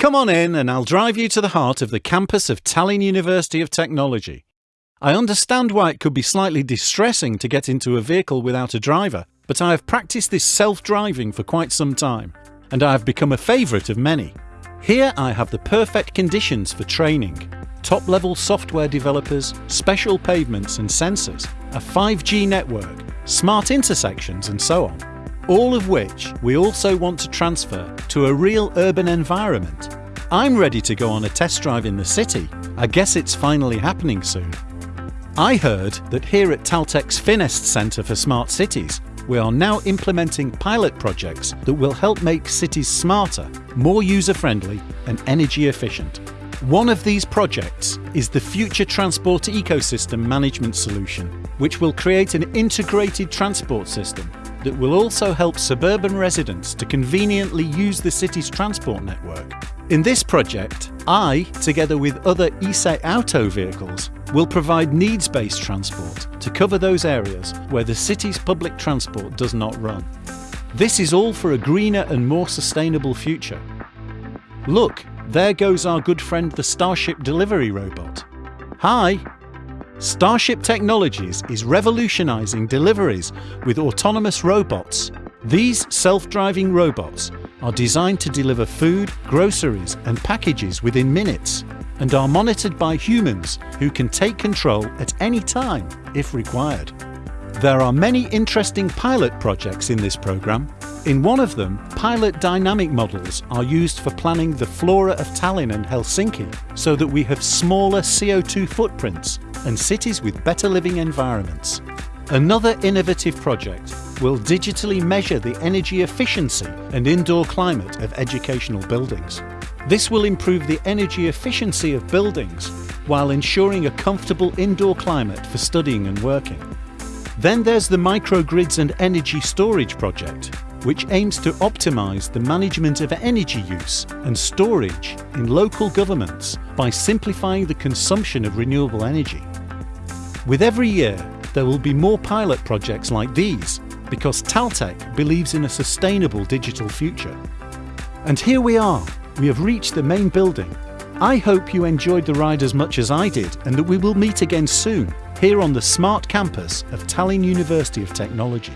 Come on in and I'll drive you to the heart of the campus of Tallinn University of Technology. I understand why it could be slightly distressing to get into a vehicle without a driver, but I have practiced this self-driving for quite some time, and I have become a favourite of many. Here I have the perfect conditions for training. Top-level software developers, special pavements and sensors, a 5G network, smart intersections and so on all of which we also want to transfer to a real urban environment. I'm ready to go on a test drive in the city. I guess it's finally happening soon. I heard that here at Taltech's Finest Centre for Smart Cities, we are now implementing pilot projects that will help make cities smarter, more user-friendly and energy efficient. One of these projects is the Future Transport Ecosystem Management Solution, which will create an integrated transport system that will also help suburban residents to conveniently use the city's transport network. In this project, I, together with other iseAuto vehicles, will provide needs-based transport to cover those areas where the city's public transport does not run. This is all for a greener and more sustainable future. Look, there goes our good friend the Starship delivery robot. Hi, Starship Technologies is revolutionizing deliveries with autonomous robots. These self-driving robots are designed to deliver food, groceries and packages within minutes and are monitored by humans who can take control at any time if required. There are many interesting pilot projects in this programme. In one of them, pilot dynamic models are used for planning the flora of Tallinn and Helsinki so that we have smaller CO2 footprints and cities with better living environments. Another innovative project will digitally measure the energy efficiency and indoor climate of educational buildings. This will improve the energy efficiency of buildings while ensuring a comfortable indoor climate for studying and working. Then there's the microgrids and energy storage project, which aims to optimise the management of energy use and storage in local governments by simplifying the consumption of renewable energy. With every year, there will be more pilot projects like these because Taltech believes in a sustainable digital future. And here we are, we have reached the main building. I hope you enjoyed the ride as much as I did and that we will meet again soon here on the smart campus of Tallinn University of Technology.